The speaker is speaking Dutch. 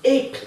Ik.